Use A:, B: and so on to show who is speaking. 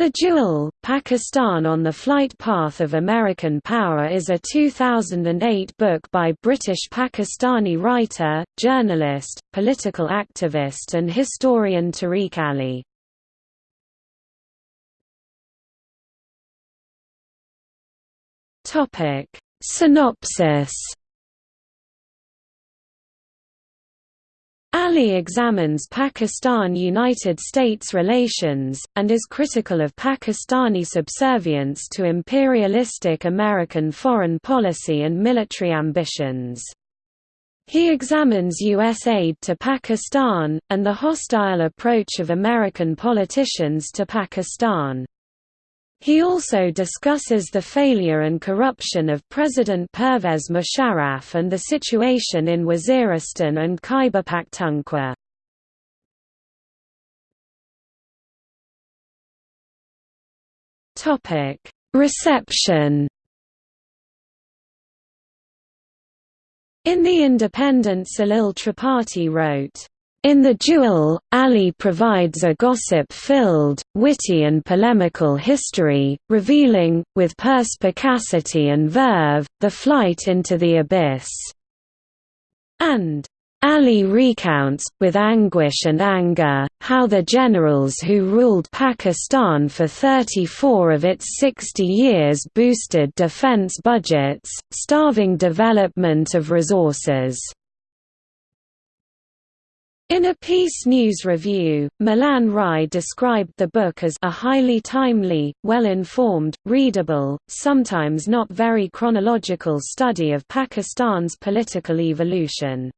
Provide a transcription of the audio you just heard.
A: The Duel, Pakistan on the Flight Path of American Power is a 2008 book by British Pakistani writer, journalist, political activist and historian Tariq Ali. Synopsis Ali examines Pakistan–United States relations, and is critical of Pakistani subservience to imperialistic American foreign policy and military ambitions. He examines U.S. aid to Pakistan, and the hostile approach of American politicians to Pakistan. He also discusses the failure and corruption of President Pervez Musharraf and the situation in Waziristan and Khyber Pakhtunkhwa. Reception In The Independent Salil Tripathi wrote, in The Duel, Ali provides a gossip-filled, witty and polemical history, revealing, with perspicacity and verve, the flight into the abyss. And Ali recounts, with anguish and anger, how the generals who ruled Pakistan for 34 of its 60 years boosted defense budgets, starving development of resources. In a Peace News review, Milan Rai described the book as a highly timely, well-informed, readable, sometimes not very chronological study of Pakistan's political evolution.